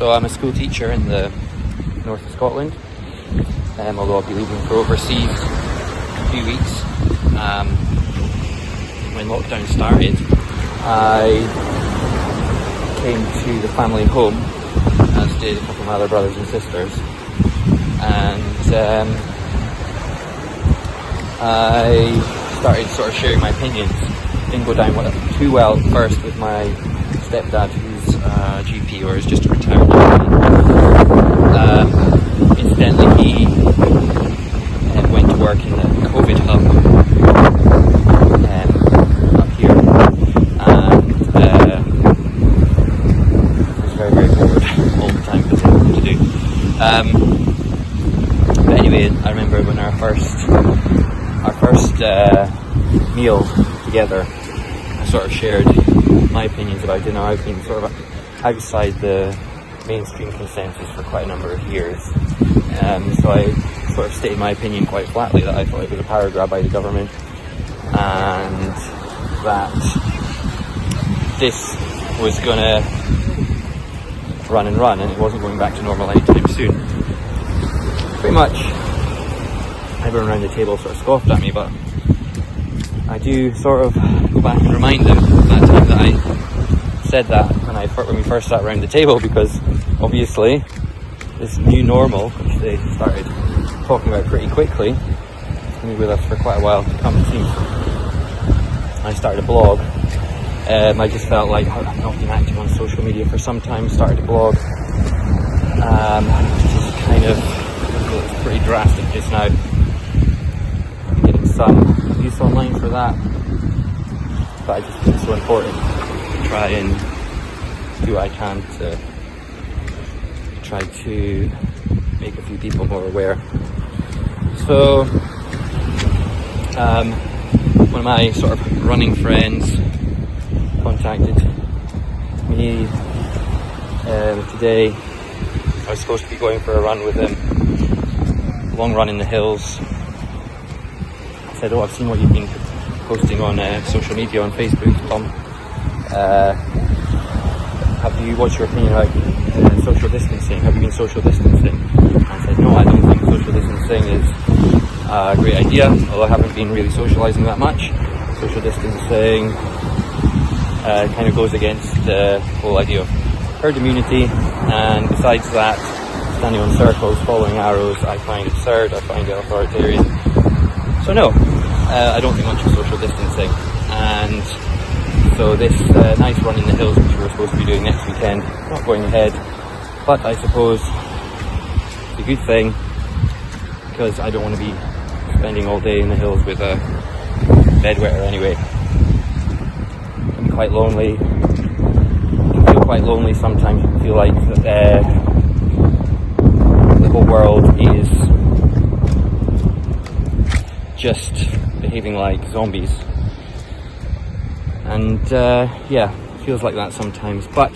So I'm a school teacher in the north of Scotland, um, although I'll be leaving for overseas in a few weeks. Um, when lockdown started, I came to the family home, as did a couple of my other brothers and sisters, and um, I started sort of sharing my opinions. Didn't go down too well first with my stepdad, who's a GP or is just a retired GP. Um, incidentally, he uh, went to work in the COVID hub um, up here, and uh, was very, very bored all the time because nothing to do. Um, but anyway, I remember when our first our first uh, meal together, sort of shared my opinions about dinner. I've been sort of outside the mainstream consensus for quite a number of years. Um, so I sort of stated my opinion quite flatly that I thought it was a power grab by the government and that this was going to run and run and it wasn't going back to normal anytime soon. Pretty much everyone around the table sort of scoffed at me, but I do sort of go back and remind them that time that I said that when I when we first sat around the table because obviously this new normal, which they started talking about pretty quickly, is going to be with us for quite a while to come. Seems. I started a blog. Um, I just felt like I've not been active on social media for some time. Started a blog, um, just kind of it's pretty drastic just now. Getting some use online for that. But I just think it's so important to try and do what I can to try to make a few people more aware. So, um, one of my sort of running friends contacted me um, today. I was supposed to be going for a run with him, a long run in the hills, said, "Oh, I've seen what you've been posting on uh, social media on Facebook, Tom. Uh, have you? What's your opinion about uh, social distancing? Have you been social distancing?" I said, "No, I don't think social distancing is a great idea. Although I haven't been really socialising that much. Social distancing uh, kind of goes against the whole idea of herd immunity, and besides that." Standing on circles, following arrows, I find absurd, I find it authoritarian. So no, uh, I don't think much of social distancing. And so this uh, nice run in the hills, which we were supposed to be doing next weekend, not going ahead. But I suppose it's a good thing because I don't want to be spending all day in the hills with a bedwetter anyway. I'm quite lonely. Can feel quite lonely sometimes. You feel like uh, the whole world is just behaving like zombies. And uh, yeah, feels like that sometimes. But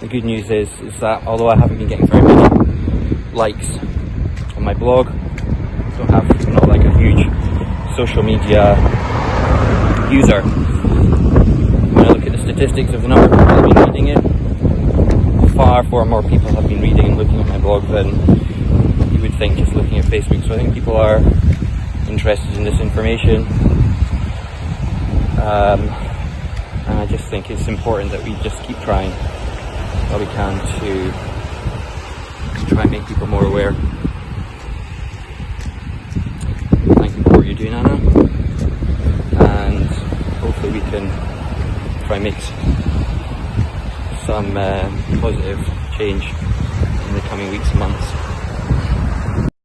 the good news is, is that although I haven't been getting very many likes on my blog, don't have, I'm not like a huge social media user. When I look at the statistics of the number of people that have been reading it, far, far more people have been reading and looking at my blog than you would think just looking at Facebook. So I think people are interested in this information. Um, and I just think it's important that we just keep trying what we can to try and make people more aware. Thank you for what you're doing, Anna. And hopefully we can try and make some uh, positive change in the coming weeks and months.